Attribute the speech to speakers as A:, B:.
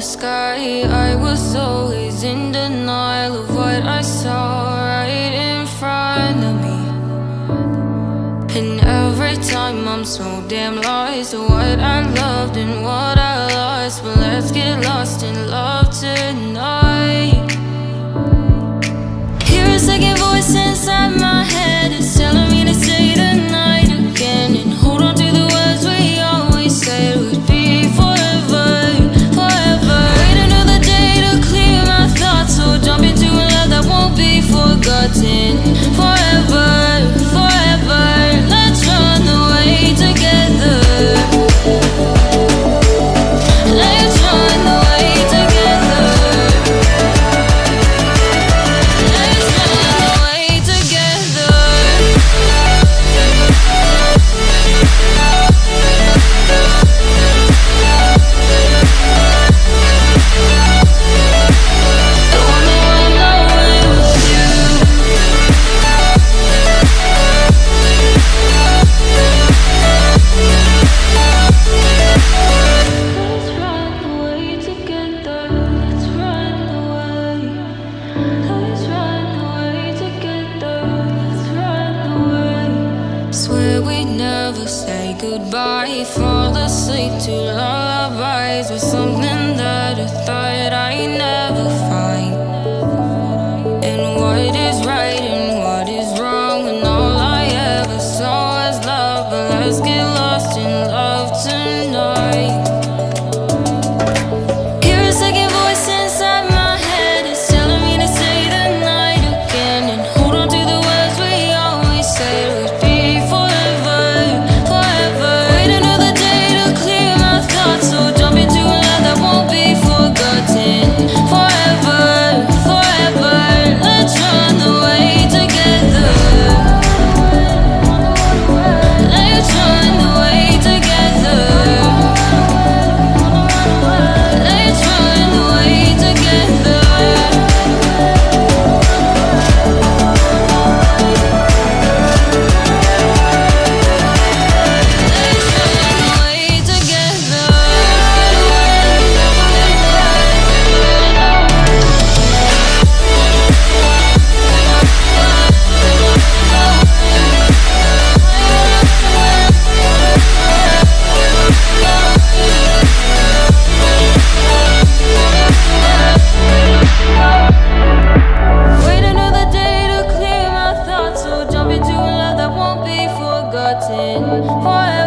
A: the sky. I was always in denial of what I saw right in front of me. And every time I'm so damn lost in what I loved and what I lost. But let's get lost in love goodbye. Fall asleep to lullabies with something that I thought I never. forever.